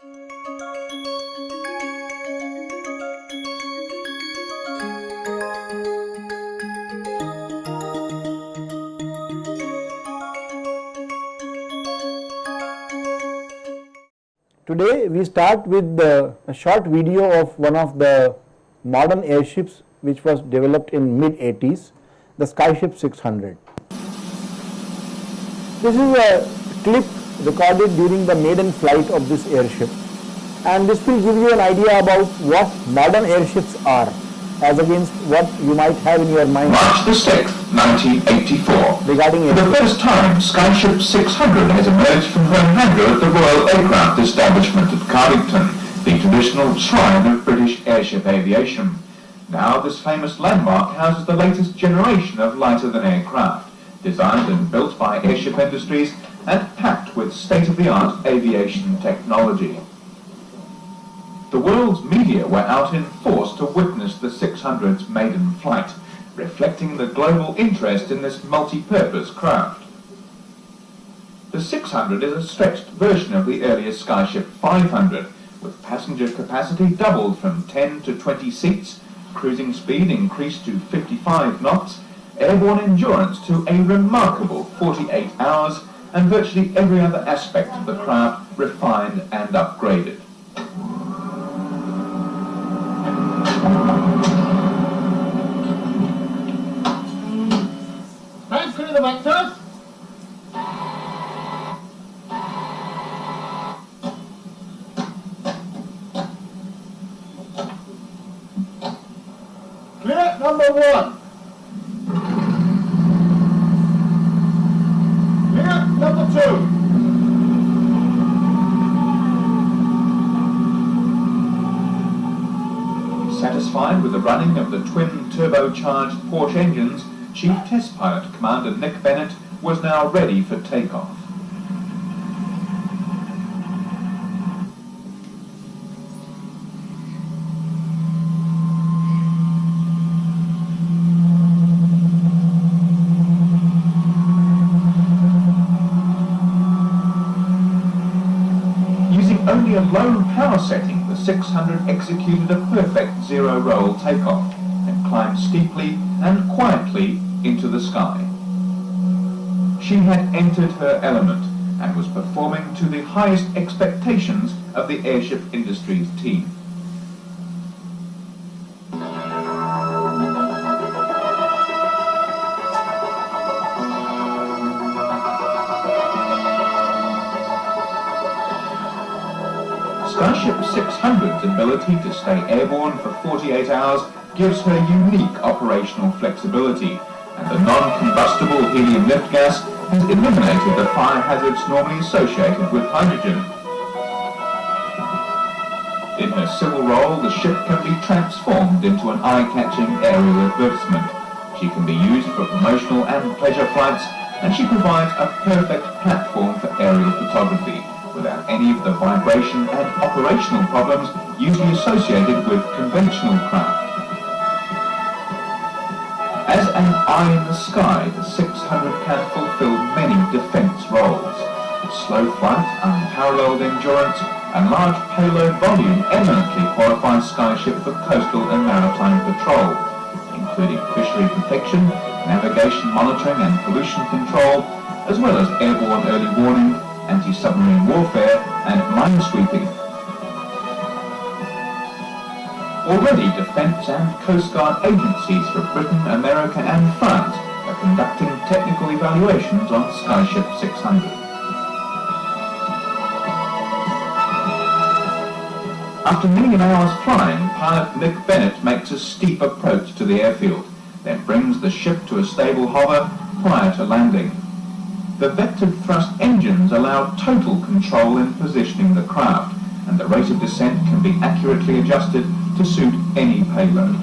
Today we start with the, a short video of one of the modern airships which was developed in mid 80s, the Skyship 600. This is a clip recorded during the maiden flight of this airship and this will give you an idea about what modern airships are as against what you might have in your mind March the 6th, 1984. regarding For the first time, Skyship 600 has emerged from her hangar at the Royal Aircraft Establishment at Cardington, the traditional shrine of British airship aviation. Now this famous landmark houses the latest generation of lighter-than-air craft, designed and built by Airship Industries and packed with state-of-the-art aviation technology. The world's media were out in force to witness the 600's maiden flight, reflecting the global interest in this multi-purpose craft. The 600 is a stretched version of the earlier Skyship 500, with passenger capacity doubled from 10 to 20 seats, cruising speed increased to 55 knots, airborne endurance to a remarkable 48 hours, and virtually every other aspect of the craft refined and upgraded. Clear number one. Clear number two. Satisfied with the running of the twin turbocharged Porsche engines, Chief Test Pilot Commander Nick Bennett was now ready for takeoff. 600 executed a perfect zero-roll takeoff and climbed steeply and quietly into the sky. She had entered her element and was performing to the highest expectations of the airship industry's team. Skyship 600's ability to stay airborne for 48 hours gives her unique operational flexibility, and the non-combustible helium lift gas has eliminated the fire hazards normally associated with hydrogen. In her civil role, the ship can be transformed into an eye-catching aerial advertisement. She can be used for promotional and pleasure flights, and she provides a perfect platform for aerial photography without any of the vibration and operational problems usually associated with conventional craft. As an eye in the sky, the 600 can fulfill many defence roles. Slow flight, unparalleled endurance, and large payload volume eminently qualify Skyship for coastal and maritime patrol, including fishery protection, navigation monitoring and pollution control, as well as airborne early warning, anti-submarine warfare, and minesweeping. Already Defence and Coast Guard agencies for Britain, America and France are conducting technical evaluations on Skyship 600. After nearly an hour's flying, pilot Nick Bennett makes a steep approach to the airfield, then brings the ship to a stable hover prior to landing. The vectored thrust engines allow total control in positioning the craft, and the rate of descent can be accurately adjusted to suit any payload.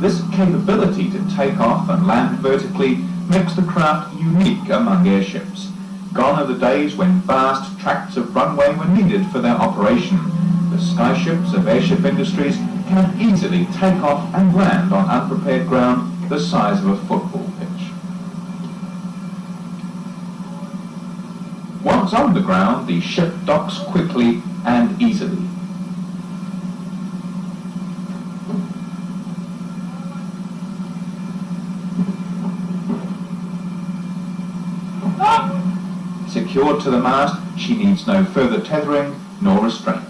This capability to take off and land vertically makes the craft unique among airships. Gone are the days when vast tracts of runway were needed for their operation. The skyships of airship industries can easily take off and land on unprepared ground the size of a football Once on the ground, the ship docks quickly and easily. Ah! Secured to the mast, she needs no further tethering nor restraint.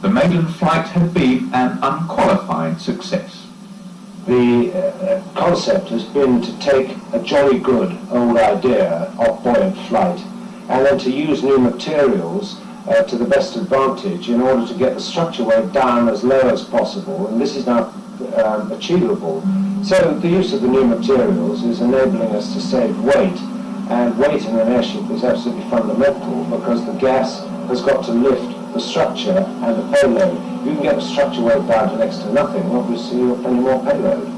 The maiden flight had been an unqualified success. The uh, concept has been to take a jolly good old idea of buoyant flight and then to use new materials uh, to the best advantage in order to get the structure weight down as low as possible and this is now um, achievable. So the use of the new materials is enabling us to save weight and weight in an airship is absolutely fundamental because the gas has got to lift the structure and the payload. You can get structure weight down to next to nothing, obviously you're plenty more payload.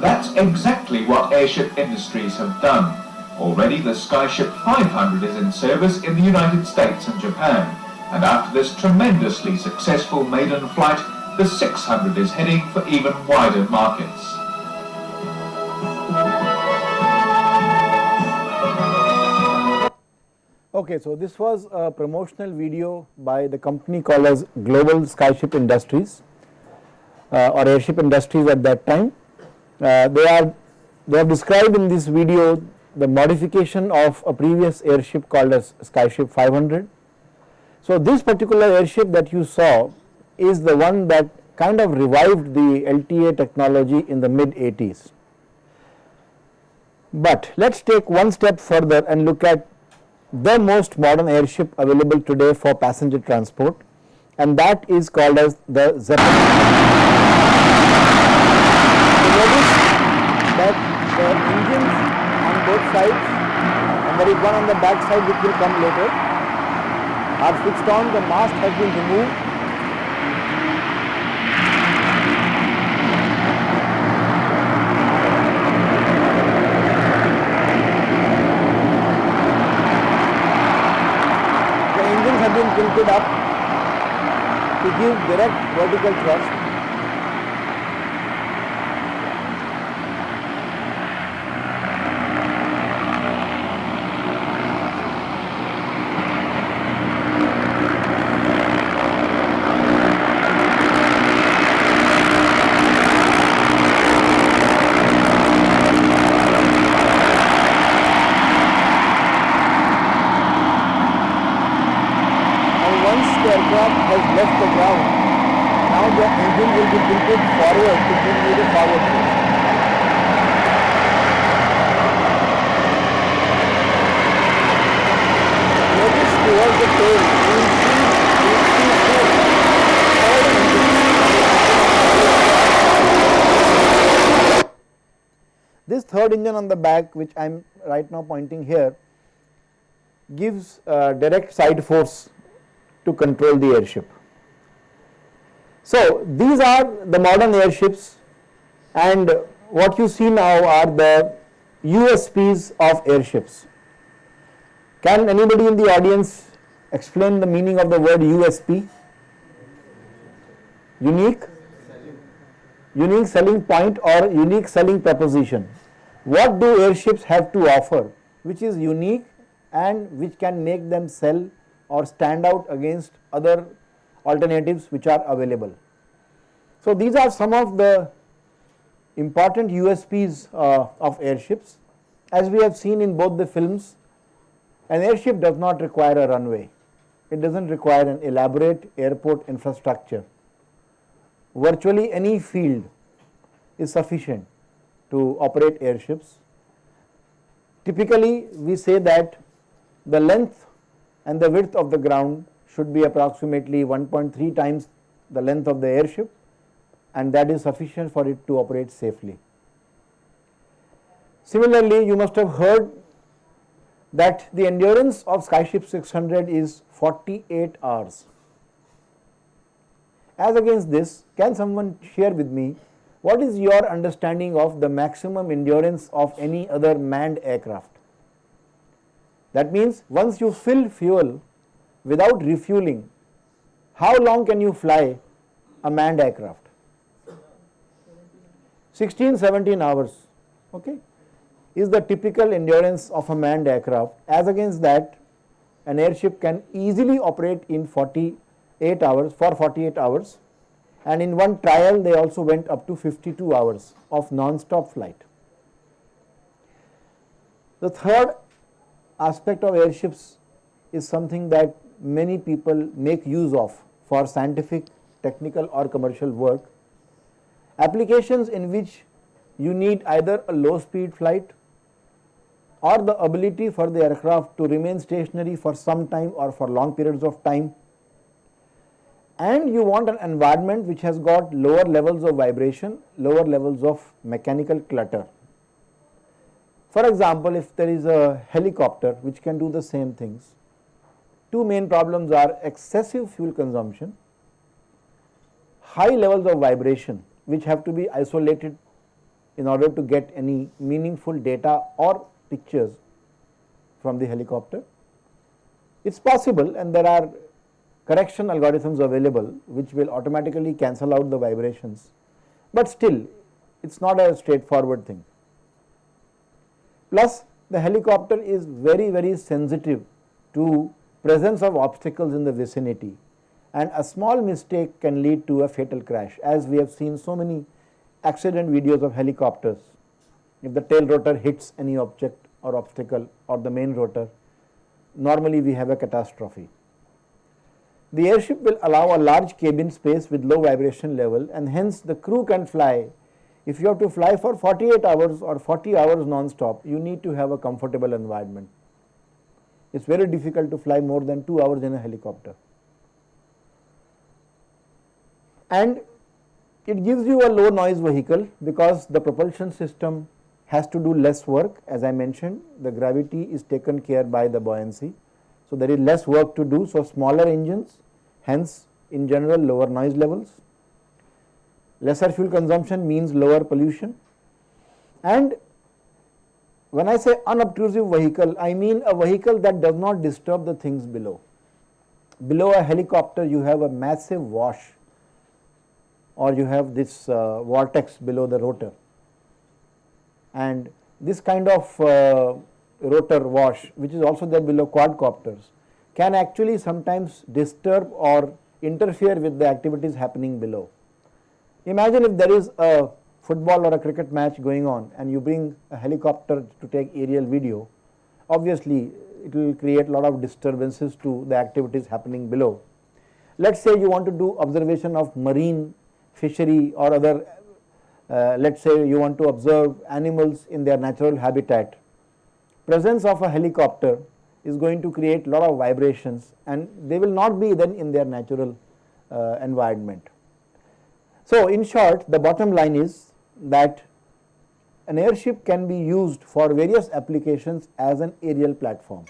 That's exactly what airship industries have done. Already the Skyship 500 is in service in the United States and Japan, and after this tremendously successful maiden flight, the 600 is heading for even wider markets. Okay, so this was a promotional video by the company called as Global Skyship Industries uh, or Airship Industries at that time. Uh, they are they have described in this video the modification of a previous airship called as Skyship 500. So this particular airship that you saw is the one that kind of revived the LTA technology in the mid 80s. But let us take one step further and look at the most modern airship available today for passenger transport and that is called as the Zeppelin. That the engines on both sides and there is one on the back side which will come later are switched on, the mast has been removed the tilted up to give direct vertical thrust. and once the aircraft has left the ground, now the forward to thrust. Notice towards the tail. This third engine on the back which I am right now pointing here gives uh, direct side force to control the airship. So these are the modern airships and what you see now are the USPs of airships. Can anybody in the audience explain the meaning of the word USP? Unique? Unique selling point or unique selling proposition. What do airships have to offer which is unique and which can make them sell or stand out against other alternatives which are available. So these are some of the important USPs uh, of airships. As we have seen in both the films, an airship does not require a runway. It does not require an elaborate airport infrastructure. Virtually any field is sufficient to operate airships. Typically, we say that the length and the width of the ground should be approximately 1.3 times the length of the airship and that is sufficient for it to operate safely. Similarly, you must have heard that the endurance of Skyship 600 is 48 hours. As against this, can someone share with me what is your understanding of the maximum endurance of any other manned aircraft? That means once you fill fuel without refueling, how long can you fly a manned aircraft? 16, 17 hours. Okay. is the typical endurance of a manned aircraft. As against that, an airship can easily operate in 48 hours for 48 hours and in one trial they also went up to 52 hours of non-stop flight. The third aspect of airships is something that many people make use of for scientific, technical or commercial work. Applications in which you need either a low speed flight or the ability for the aircraft to remain stationary for some time or for long periods of time and you want an environment which has got lower levels of vibration, lower levels of mechanical clutter. For example, if there is a helicopter which can do the same things, two main problems are excessive fuel consumption, high levels of vibration which have to be isolated in order to get any meaningful data or pictures from the helicopter. It is possible and there are correction algorithms available which will automatically cancel out the vibrations, but still it is not a straightforward thing. Plus the helicopter is very very sensitive to presence of obstacles in the vicinity and a small mistake can lead to a fatal crash as we have seen so many accident videos of helicopters. If the tail rotor hits any object or obstacle or the main rotor, normally we have a catastrophe. The airship will allow a large cabin space with low vibration level and hence the crew can fly. If you have to fly for 48 hours or 40 hours non-stop, you need to have a comfortable environment. It is very difficult to fly more than 2 hours in a helicopter. And it gives you a low noise vehicle because the propulsion system has to do less work as I mentioned the gravity is taken care by the buoyancy. So, there is less work to do. So, smaller engines hence in general lower noise levels, lesser fuel consumption means lower pollution and when I say unobtrusive vehicle I mean a vehicle that does not disturb the things below. Below a helicopter you have a massive wash or you have this uh, vortex below the rotor and this kind of uh, rotor wash which is also there below quadcopters can actually sometimes disturb or interfere with the activities happening below. Imagine if there is a football or a cricket match going on and you bring a helicopter to take aerial video, obviously it will create a lot of disturbances to the activities happening below. Let us say you want to do observation of marine fishery or other, uh, let us say you want to observe animals in their natural habitat. Presence of a helicopter is going to create a lot of vibrations and they will not be then in their natural uh, environment. So, in short the bottom line is that an airship can be used for various applications as an aerial platform.